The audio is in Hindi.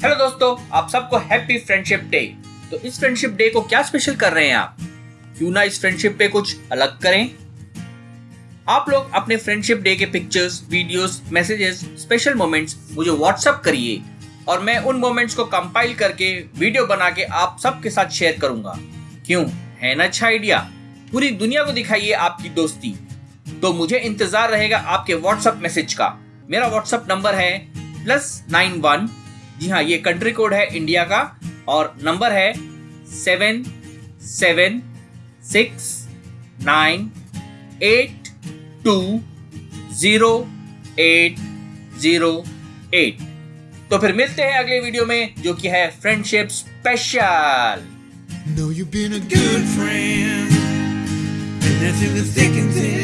हेलो दोस्तों, आप सबको हैप्पी फ्रेंडशिप डे तो इस फ्रेंडशिप डे को क्या स्पेशल कर रहे हैं आप? क्यों ना इस फ्रेंडशिप पे कुछ अलग करें? आप लोग अपने फ्रेंडशिप डे के pictures videos messages special moments मुझे व्हाट्सअप करिए और मैं उन मोमेंट्स को कंपाइल करके वीडियो बना के आप सबके साथ शेयर करूँगा। क्यों? है ना अच्छा आइडिया पूरी दुनिया को दिखाइए आपकी दोस्ती। तो मुझे इंतज़ार रहेगा आपके व्हाट्सएप मैसेज का। मेरा व्हाट्सएप नंबर है प्लस नाइन वन जी हाँ ये कंट्री कोड है इंडिया का और नंबर है seven seven six nine eight two zero eight zero eight तो फिर मिलते हैं अगले वीडियो में जो कि है friendship special Know you've been a good friend, and thin.